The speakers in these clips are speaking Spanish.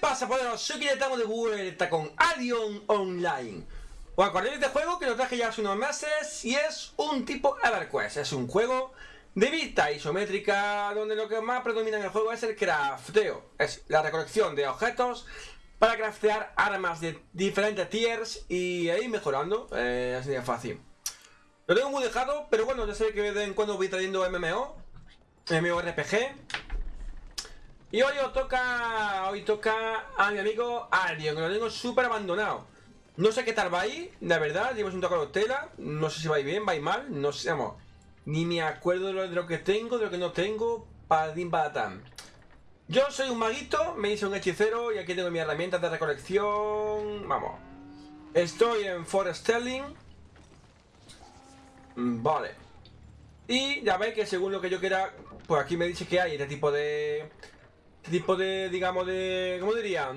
pasa, poderos? Soy que estamos de vuelta con Adion Online. ¿Os acordáis de este juego que lo traje ya hace unos meses? Y es un tipo EverQuest. Es un juego de vista isométrica donde lo que más predomina en el juego es el crafteo. Es la recolección de objetos para craftear armas de diferentes tiers y ir mejorando. Eh, así de fácil. Lo tengo muy dejado, pero bueno, ya sé que de vez en cuando voy trayendo MMO, MMORPG. Y hoy os toca. Hoy toca a mi amigo Ario, que lo tengo súper abandonado. No sé qué tal va ahí, la verdad. Llevamos un toque de tela. No sé si va bien, va mal. No sé, vamos. Ni me acuerdo de lo, que tengo, de lo que no tengo. Padim batam. Yo soy un maguito, me hice un hechicero y aquí tengo mis herramientas de recolección. Vamos. Estoy en Forestelling. Vale. Y ya veis que según lo que yo quiera, pues aquí me dice que hay este tipo de tipo de, digamos, de... ¿Cómo diría?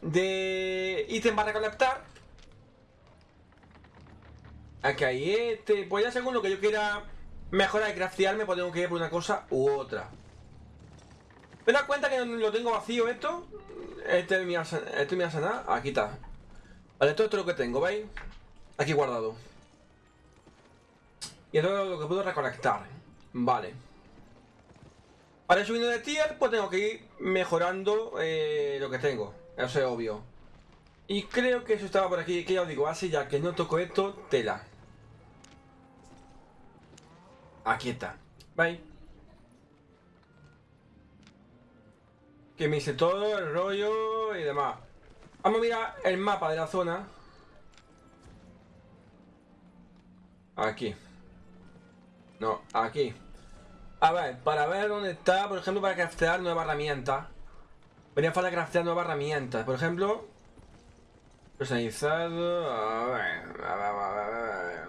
De ítem para recolectar. Aquí hay este... Pues ya según lo que yo quiera mejorar y craftearme, pues tengo que ir por una cosa u otra. ¿Me das cuenta que lo tengo vacío esto? Este es mi, este es mi arsenal. Aquí está. Vale, todo esto es lo que tengo, ¿veis? Aquí guardado. Y esto es lo que puedo recolectar. Vale. Para subir de tier, pues tengo que ir mejorando eh, lo que tengo. Eso es obvio. Y creo que eso estaba por aquí, que ya os digo, así ya que no toco esto, tela. Aquí está. ¿Veis? Que me hice todo el rollo y demás. Vamos a mirar el mapa de la zona. Aquí. No, aquí. A ver, para ver dónde está, por ejemplo, para craftear nuevas herramientas. Venía falta craftear nuevas herramientas. Por ejemplo, personalizado. A ver, a ver, a ver.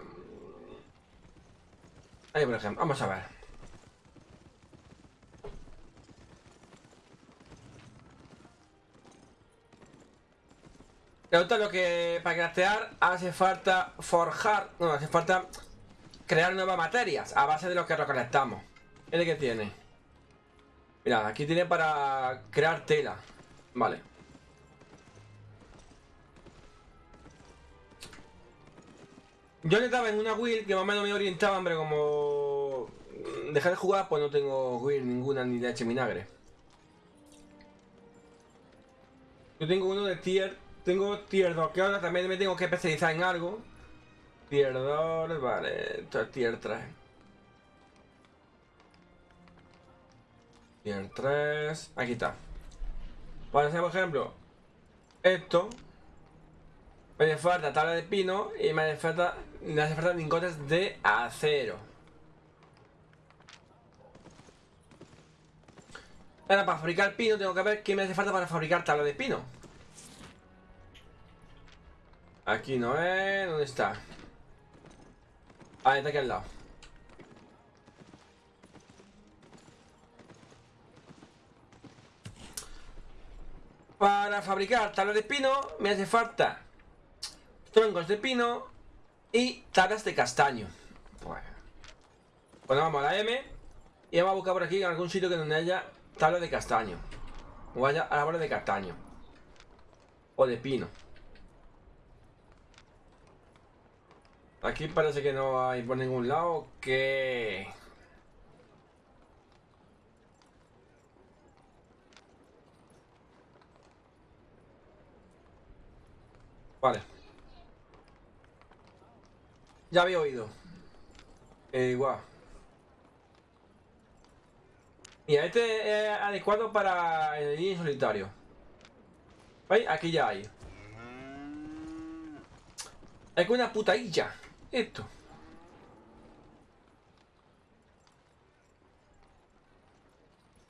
Ahí, por ejemplo, vamos a ver. Pregunta lo que para craftear hace falta forjar, no, hace falta crear nuevas materias a base de lo que recolectamos. ¿Este qué tiene? Mira, aquí tiene para crear tela. Vale. Yo estaba en una Wheel que más o menos me orientaba, hombre, como... Dejar de jugar, pues no tengo Wheel ninguna ni de vinagre. Yo tengo uno de tier... Tengo tier 2, que ahora también me tengo que especializar en algo. Tier 2, vale, esto es tier 3. Tier 3. Aquí está. Para hacer, por ejemplo, esto. Me hace falta tabla de pino y me hace falta, me hace falta lingotes de acero. Ahora, para fabricar pino tengo que ver qué me hace falta para fabricar tabla de pino. Aquí no es. ¿Dónde está? Ah, está aquí al lado. Para fabricar tablas de pino me hace falta troncos de pino y tablas de castaño. Bueno. Vamos a la M y vamos a buscar por aquí en algún sitio que donde haya tablas de castaño. O haya árboles de castaño. O de pino. Aquí parece que no hay por ningún lado que... Vale. Ya había oído. Eh, igual. Y este es adecuado para el niño solitario. ¿Veis? Aquí ya hay. Es que una putadilla. Esto.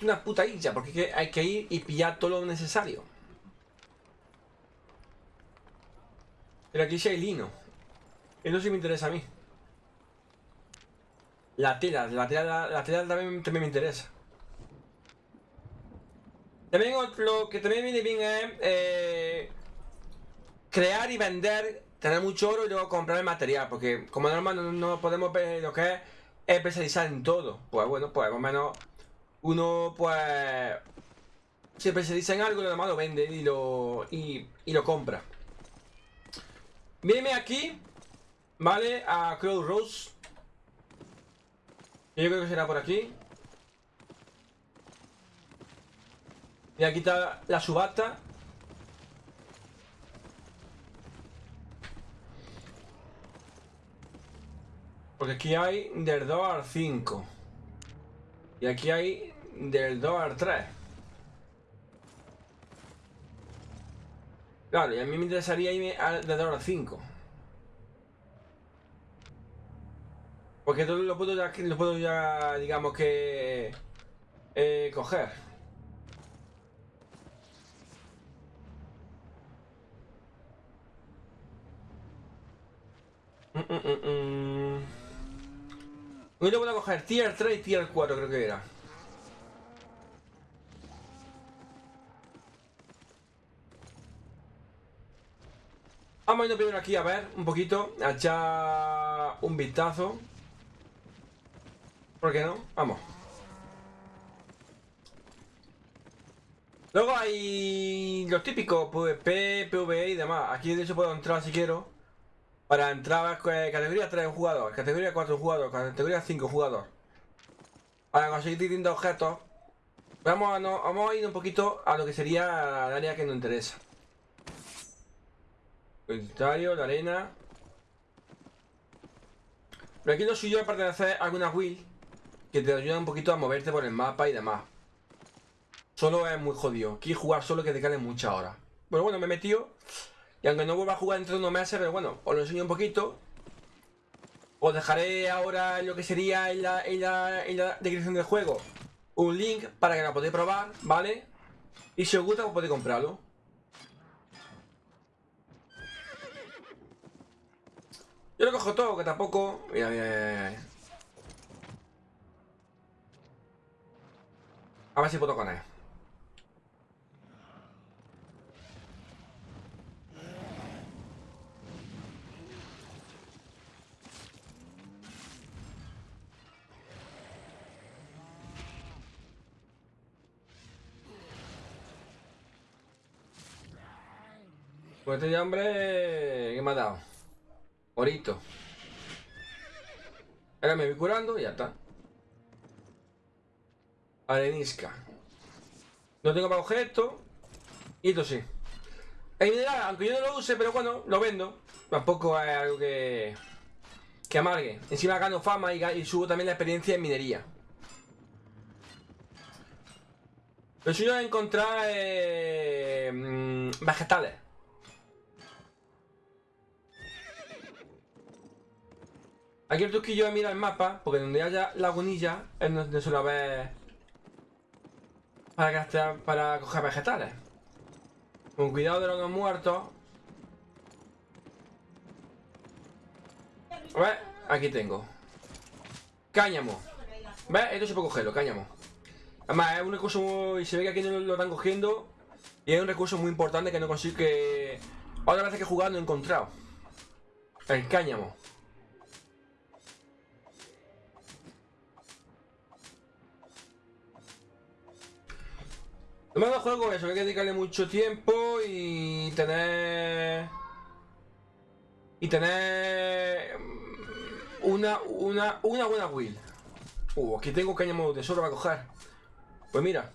Una putadilla, porque hay que ir y pillar todo lo necesario. Pero aquí sí hay lino. Eso sí me interesa a mí. La tela, la tela, la tela también, me interesa. También lo que también viene bien es eh, crear y vender, tener mucho oro y luego comprar el material. Porque como normal no, podemos ver lo que es especializar en todo. Pues bueno, pues más menos uno pues se dicen algo y lo demás lo venden y lo, y, y lo compra. Viene aquí, ¿vale? A Crow Rose. Yo creo que será por aquí. Y aquí está la subasta. Porque aquí hay del 2 al 5. Y aquí hay del 2 al 3. Claro, y a mí me interesaría irme al 2 al 5. Porque todo lo puedo ya, lo puedo ya digamos que... Eh, coger. Mm, mm, mm, lo puedo coger tier 3 y tier 4 creo que era. Vamos a ir primero aquí a ver un poquito, a echar un vistazo. ¿Por qué no? Vamos. Luego hay los típicos PvP, PvE y demás. Aquí de hecho puedo entrar si quiero. Para entrar eh, categoría 3 jugador, categoría 4 jugador, categoría 5 jugador. Para conseguir distintos objetos. Vamos a, vamos a ir un poquito a lo que sería el área que nos interesa. El la arena. Pero aquí lo suyo es pertenecer a alguna will que te ayuda un poquito a moverte por el mapa y demás. Solo es muy jodido. Aquí jugar solo que te cae mucha hora. Bueno, bueno, me he metido. Y aunque no vuelva a jugar dentro de unos meses, pero bueno, os lo enseño un poquito. Os dejaré ahora lo que sería en la, en la, en la descripción del juego un link para que lo podáis probar, ¿vale? Y si os gusta, pues podéis comprarlo. Yo lo cojo todo, que tampoco... Mira. A ver si puedo con él. Pues este hambre... ¿Qué me ha dado? Orito. Ahora me voy curando y ya está. Arenisca. No tengo para coger esto. Y esto sí. El mineral, aunque yo no lo use, pero bueno, lo vendo. Tampoco es algo que... Que amargue. Encima gano fama y, subo también la experiencia en minería. Lo suyo es encontrar eh, mm, vegetales. Aquí el truquillo es mirar el mapa, porque donde haya lagunilla es donde suele haber para gastar, para coger vegetales. Con cuidado de los muertos. A ver, aquí tengo. Cáñamo. ¿Ves? Esto se puede cogerlo, cáñamo. Además, es un recurso y se ve que aquí no lo están cogiendo. Y es un recurso muy importante que no consigo que... Otra vez que he jugado no he encontrado. El cáñamo. Lo malo juego eso, hay que dedicarle mucho tiempo y tener... Y tener... Una, una, una buena will. Uh, aquí tengo cáñamo de tesoro para coger. Pues mira.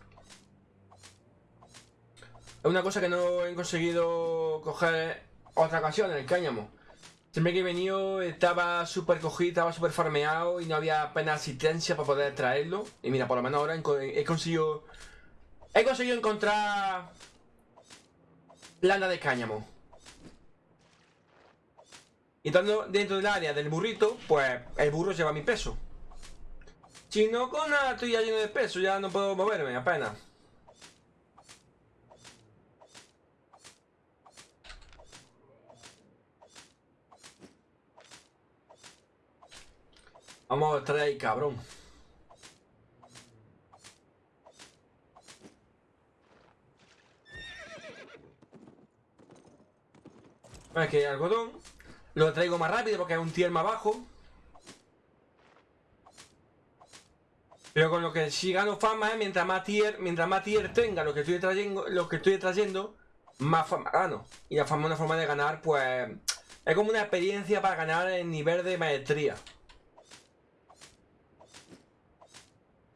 Es una cosa que no he conseguido coger otra ocasión, el cáñamo. Siempre que he venido estaba súper cogido, estaba súper farmeado y no había apenas asistencia para poder traerlo. Y mira, por lo menos ahora he conseguido He conseguido encontrar lana de cáñamo. Y estando dentro del área del burrito, pues el burro lleva mi peso. Si no, con nada estoy ya lleno de peso, ya no puedo moverme apenas. Vamos a estar ahí, cabrón. Aquí hay algodón. Lo traigo más rápido porque es un tier más bajo. Pero con lo que sí gano fama es mientras más tier, mientras más tier tenga lo que estoy trayendo, lo que estoy trayendo, más fama gano. Y la fama es una forma de ganar, pues. Es como una experiencia para ganar el nivel de maestría.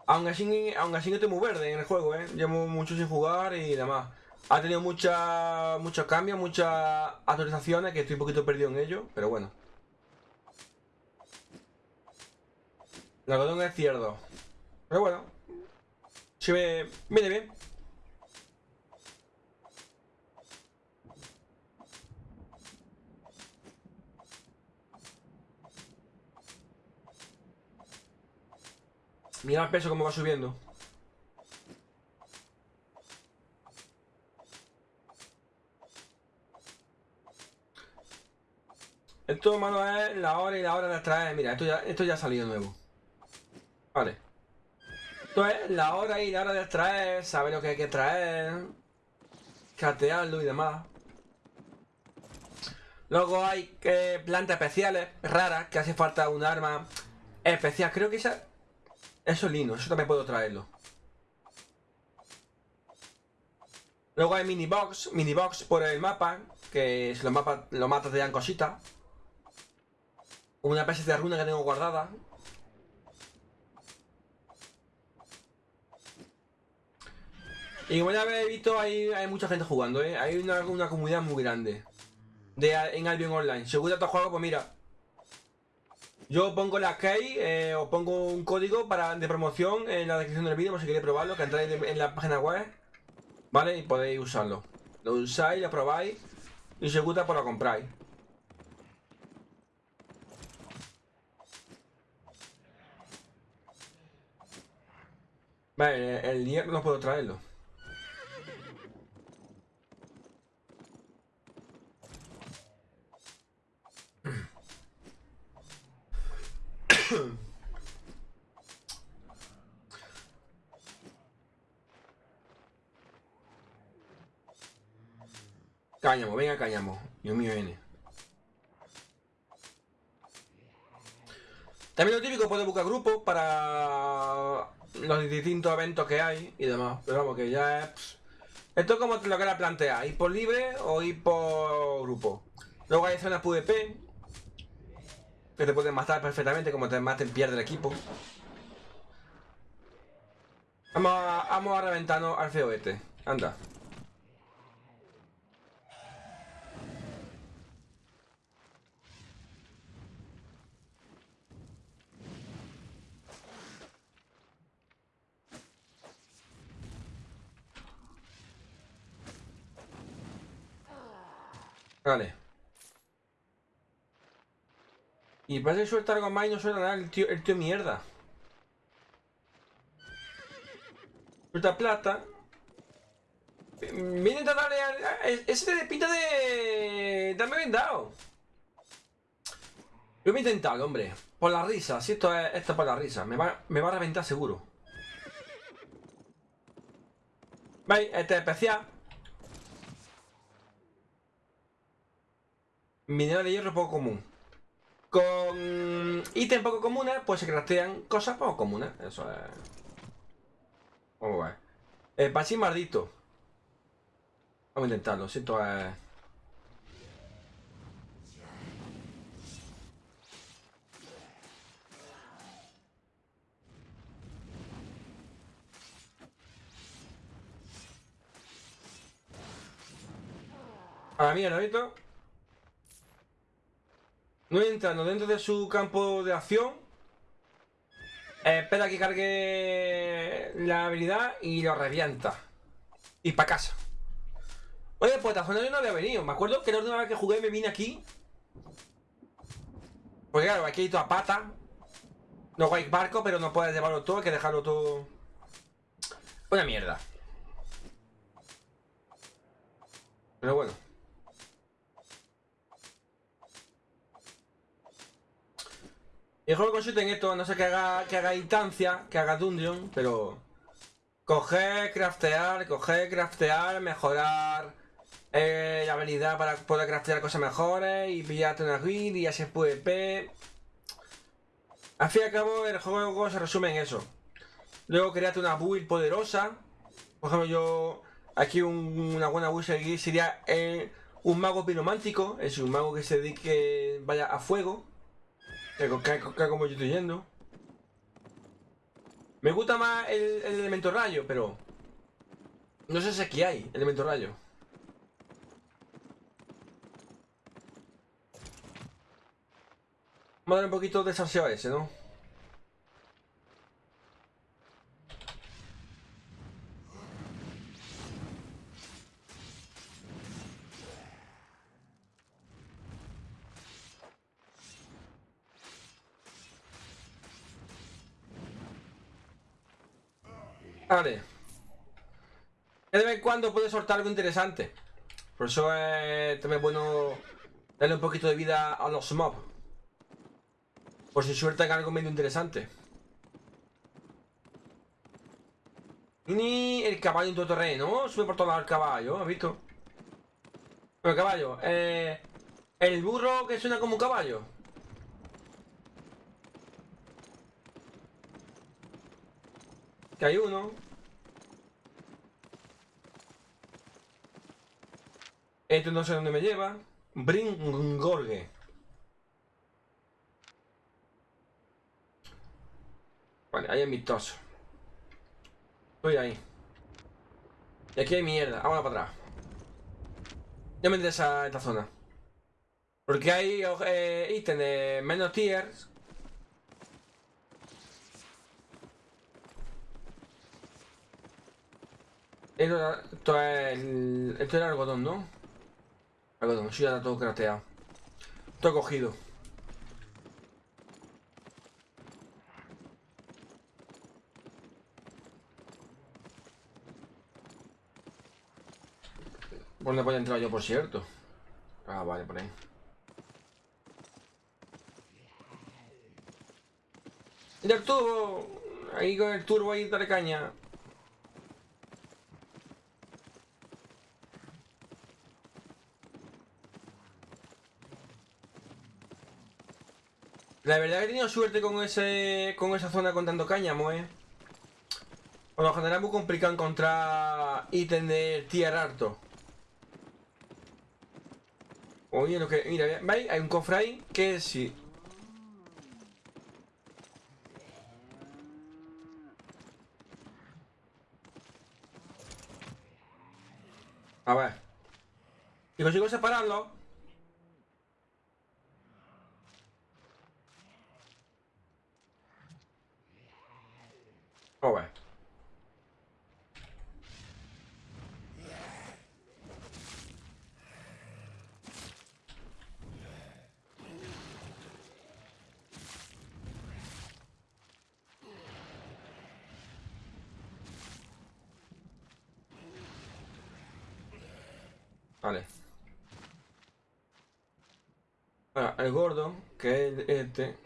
Aún así, aún así no estoy muy verde en el juego, ¿eh? Llevo mucho sin jugar y demás. Ha tenido mucha, muchos cambios, muchas actualizaciones, que estoy un poquito perdido en ello, pero bueno. El algodón es cierto. Pero bueno. Se ve... Viene bien. Mira el peso como va subiendo. Esto, mano, es la hora y la hora de extraer. Mira, esto ya, esto ya ha salido nuevo. Vale. Esto es la hora y la hora de extraer, saber lo que hay que traer, catearlo y demás. Luego hay eh, plantas especiales, raras, que hace falta un arma especial. Creo que esa... Eso es lindo, eso también puedo traerlo. Luego hay mini box, mini box por el mapa, que si los mapas lo matas te dan cositas. Una especie de runa que tengo guardada. Y como ya habéis visto, hay, hay mucha gente jugando, ¿eh? Hay una, una comunidad muy grande de, en Albion Online. Si os gusta este juego, pues mira. Yo pongo la key eh, os pongo un código para, de promoción en la descripción del vídeo por si queréis probarlo, que entráis en la página web, ¿vale? Y podéis usarlo. Lo usáis, lo probáis y si os gusta, pues lo compráis. Vale, el hierro no puedo traerlo. Cáñamo, venga cáñamo. Dios mío, viene. También lo típico, puedo buscar grupos para los distintos eventos que hay y demás. Pero vamos, que ya es... Esto es como lo que era plantear, ir por libre o ir por grupo. Luego hay zonas PvP, que te pueden matar perfectamente como te maten pierde el equipo. Vamos a, vamos a reventarnos al feo este. Anda. Y parece que suelta algo más y no suelta nada el tío, el tío mierda. Suelta plata. Viene a darle Ese de pinta de... Dame vendado. Lo voy a intentar, hombre. Por la risa. Si esto es, esto es por la risa. Me va, me va a reventar seguro. ¿Veis? Este es especial. Minero de hierro poco común. Con ítems poco comunes, pues se craftean cosas poco comunes. Eso es. Vamos a ver. El pachín maldito. Vamos a intentarlo. Si esto es. A la mierda, ¿visto? No entrando dentro de su campo de acción. Eh, espera que cargue la habilidad y lo revienta. Y para casa. Oye, pues zona yo no había venido. Me acuerdo que la última vez que jugué me vine aquí. Porque claro, aquí hay toda pata. Luego hay barco, pero no puedes llevarlo todo, hay que dejarlo todo. Una mierda. Pero bueno. El juego consiste en esto, no sé que haga, que haga instancia, que haga dungeon, pero... Coger, craftear, coger, craftear, mejorar eh, la habilidad para poder craftear cosas mejores y pillarte una guild y es PvP. Al fin y al cabo el juego se resume en eso. Luego crearte una build poderosa. Por ejemplo, yo... Aquí una buena build sería un mago piromántico. Es un mago que se dedique vaya a fuego. Que, como yo estoy yendo. Me gusta más el, el elemento rayo, pero... No sé si aquí hay elemento rayo. Vamos a dar un poquito de salseo a ese, ¿no? Vale. De vez en cuando puede soltar algo interesante. Por eso es también bueno darle un poquito de vida a los mobs. Por si sueltan algo medio interesante. Ni el caballo en todo terreno. Sube por todo lado el caballo, ¿has visto? el caballo. Eh, el burro que suena como un caballo. Que hay uno. Esto no sé dónde me lleva. Bringorge. Vale, ahí es amistoso. Estoy ahí. Y aquí hay mierda. Vamos para atrás. Ya me interesa esta zona. Porque hay eh, ítems de menos tiers Esto, es el, esto era algodón, ¿no? Algodón, sí, ya está todo crateado. Todo cogido. ¿Por dónde voy a entrar yo, por cierto? Ah, vale, por ahí. Mira el turbo. Ahí con el turbo ahí, dale caña. La verdad que he tenido suerte con ese con esa zona con tanto cáñamo, eh. Por lo general es muy complicado encontrar ítem de tierra harto. Oye, lo que. Mira, ¿veis? Hay un cofre ahí que sí. A ver. Si consigo separarlo, Oh, Vale. Ahora, el gordo, que es este,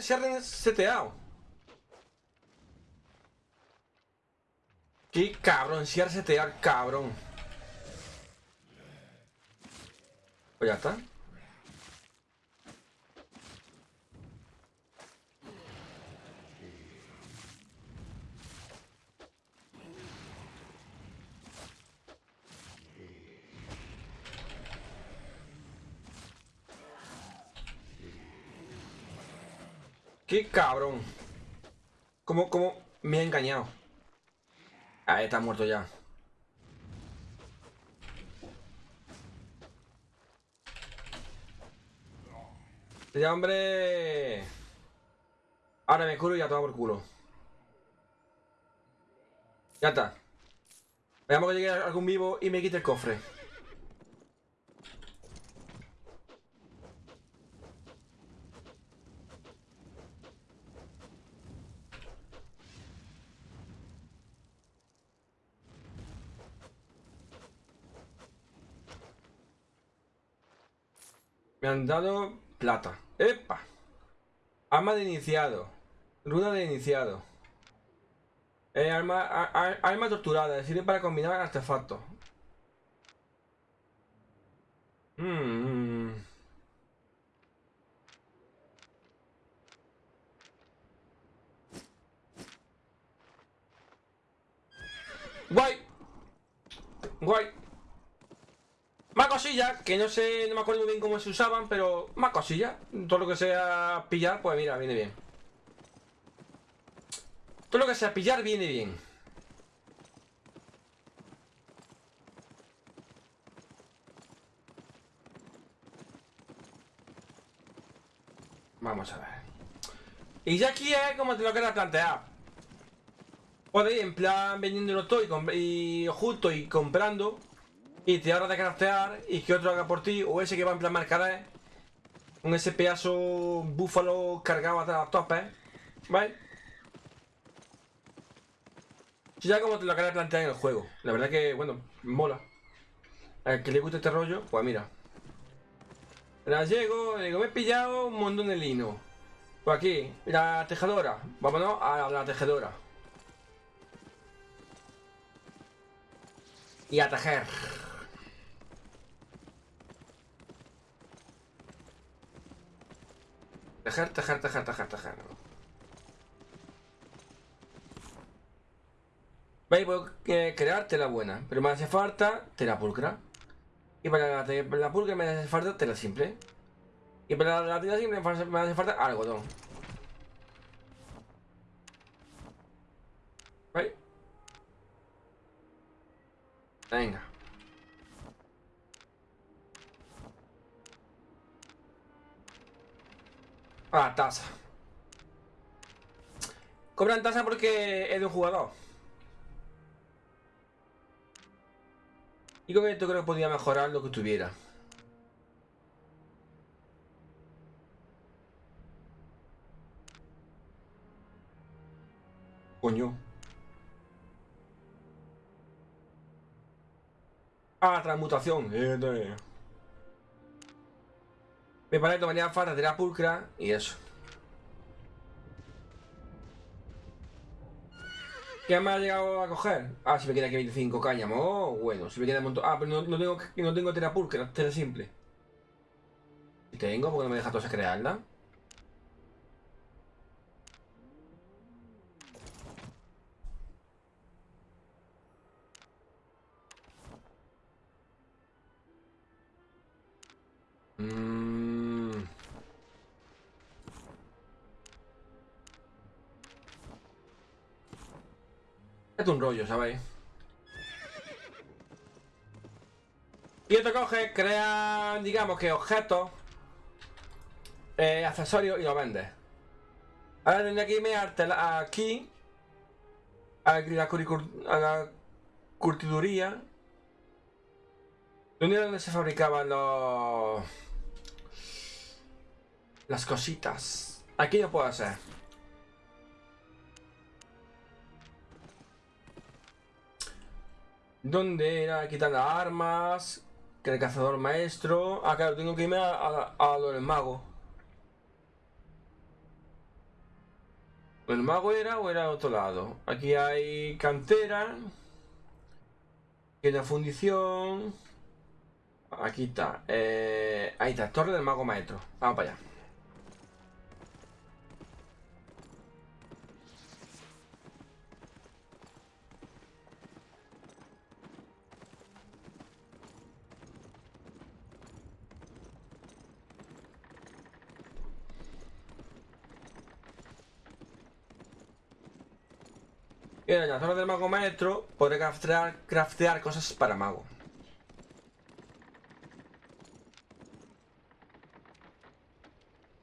se ha reseteado. Qué cabrón, se ha reseteado, cabrón. Pues ya está. ¡Qué cabrón! ¿Cómo, cómo me ha engañado? Ah, está muerto ya. Ya, hombre. Ahora me curo y ya toma por culo. Ya está. Veamos que llegue algún vivo y me quite el cofre. Arma de iniciado. Runa de iniciado. Eh, arma, arma torturada. Sirve para combinar artefactos. Mmm. Guay. Guay. Cosillas, que no sé, no me acuerdo bien cómo se usaban, pero más cosillas. Todo lo que sea pillar, pues mira, viene bien. Todo lo que sea pillar viene bien. Vamos a ver. Y ya aquí es como te lo quieras plantear. Podéis en plan vendiéndolo todo y, justo y comprando y te ahorras de craftear y que otro haga por ti o ese que va en plan marcar con ese pedazo búfalo cargado hasta las topes ¿vale? Ya como te lo querés plantear en el juego la verdad que, bueno, mola. Al que le guste este rollo, pues mira. Ahora llego, digo, me he pillado un montón de lino Pues aquí, la tejedora. Vámonos a la tejedora. Y a tejer. Tejer, tejer, tejer, tejer, tejer. Veis, puedo crear tela buena, pero me hace falta tela pulcra. Y para la, pulcra me hace falta tela simple. Y para la tela simple me hace falta algodón. ¿Veis? Venga. Ah, tasa. Cobran tasa porque es de un jugador. Y con esto creo que podía mejorar lo que tuviera. Coño. Ah, transmutación. Me parece que tomaría falta de la pulcra y eso. ¿Qué me ha llegado a coger? Ah, si me queda aquí 25 cáñamos. Oh, bueno, si me queda un montón. Ah, pero no, tengo, no tengo pulcra, tela simple. Si tengo, porque no me deja todos crearla. Un rollo, ¿sabéis? Y esto coge, crea, digamos que objetos, eh, accesorios y lo vende. Ahora tendría que irme aquí, a la, a la curtiduría, donde se fabricaban los las cositas. Aquí no puedo hacer. ¿Dónde era? Quitar las armas. Que el cazador maestro. Ah, claro, tengo que irme a, lo del mago. ¿El mago era o era otro lado? Aquí hay cantera. Aquí una fundición. Aquí está. Eh, ahí está, torre del mago maestro. Vamos para allá. Y en la zona del mago maestro podré craftear, cosas para mago.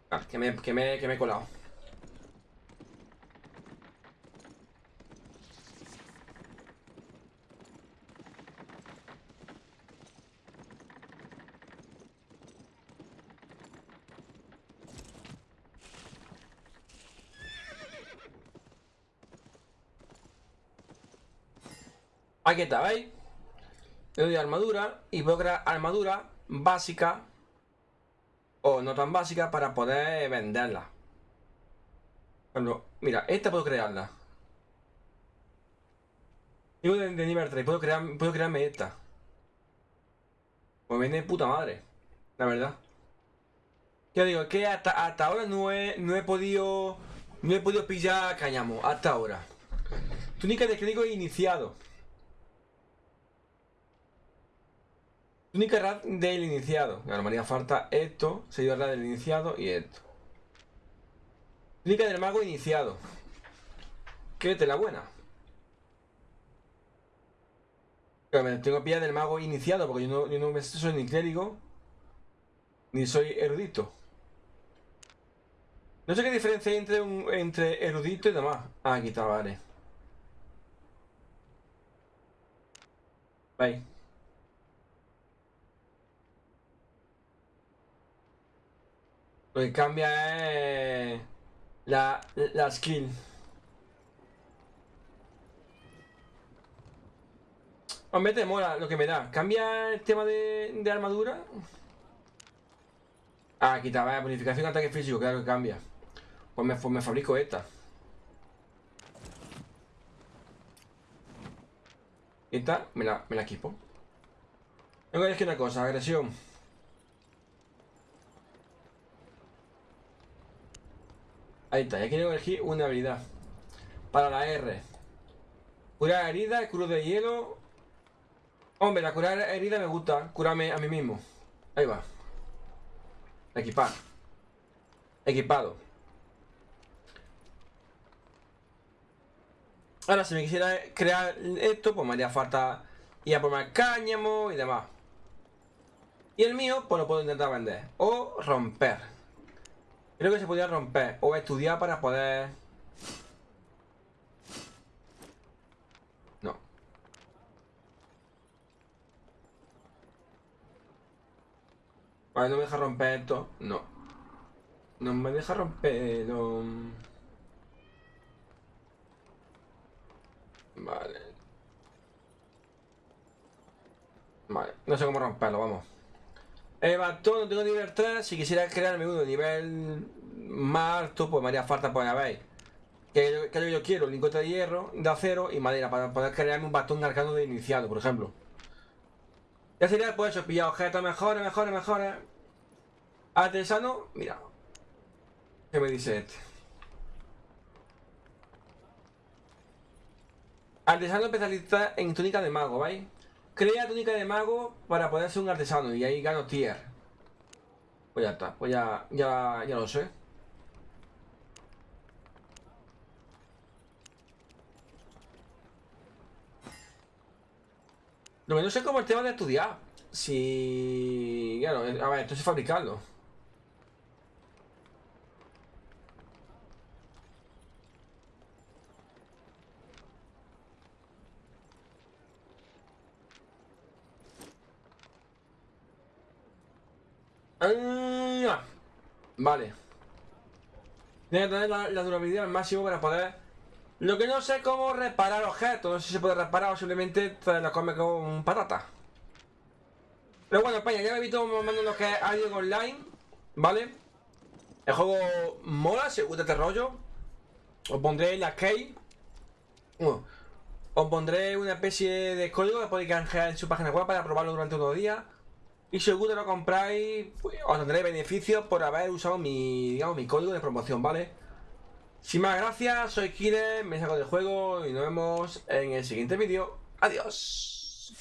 Ah, me, que me, que me he colado. ¿Veis? Le doy armadura y puedo crear armadura básica o no tan básica para poder venderla. Mira, esta puedo crearla. Digo de, nivel 3, puedo, crear, puedo crearme esta. Pues viene de puta madre, la verdad. Yo digo, que hasta, hasta ahora no he, no he podido. No he podido pillar cañamo, hasta ahora. Túnica de clérigo iniciado. Túnica rad del iniciado. Claro, me haría falta esto, sería rad del iniciado y esto. Túnica del mago iniciado. ¿Qué te la buena? Claro, me tengo que pillar del mago iniciado porque yo no, yo no soy ni clérigo ni soy erudito. No sé qué diferencia hay entre, un, entre erudito y demás. Ah, aquí está, vale. Bye. Lo que cambia es la, la skill. Hombre, te mola lo que me da. ¿Cambia el tema de, de armadura? Ah, está, vaya, bonificación de ataque físico, claro que cambia. Pues me, pues me fabrico esta. Esta me la, me la equipo. Tengo que elegir una cosa, agresión. Ahí está, ya quiero elegir una habilidad. Para la R. Curar herida, cruz de hielo. Hombre, la curar herida me gusta. Curarme a mí mismo. Ahí va. Equipar. Equipado. Ahora, si me quisiera crear esto, pues me haría falta ir a por más cáñamo y demás. Y el mío, pues lo puedo intentar vender. O romper. Creo que se podría romper. O estudiar para poder... No. Vale, no me deja romper esto. No. No me deja romper... Vale. Vale, no sé cómo romperlo, vamos. El bastón no tengo nivel 3. Si quisiera crearme uno de nivel más alto, pues me haría falta, pues ya veis. Que, que yo quiero, lingote de hierro, de acero y madera, para poder crearme un bastón arcano de iniciado, por ejemplo. Ya sería, pues eso, pillar objetos mejores, mejores, mejores. Artesano, mira. ¿Qué me dice este? Artesano especialista en túnica de mago, ¿veis? Crea túnica de mago para poder ser un artesano y ahí gano tier. Pues ya está, pues ya, ya, ya lo sé. Lo que no sé cómo el tema de estudiar. Si... Claro, a ver, esto es fabricarlo. Ah, vale. Tiene que tener la, durabilidad al máximo para poder... Lo que no sé es cómo reparar objetos. No sé si se puede reparar o simplemente te lo come con patata. Pero bueno, España, ya me he visto más lo que es Alien Online. ¿Vale? El juego mola, si gusta este rollo. Os pondré la key. os pondré una especie de código que podéis canjear en su página web para probarlo durante unos días. Y gusta lo compráis, pues, os tendré beneficios por haber usado mi, digamos, mi código de promoción, ¿vale? Sin más gracias, soy Kine, me saco del juego y nos vemos en el siguiente vídeo. ¡Adiós!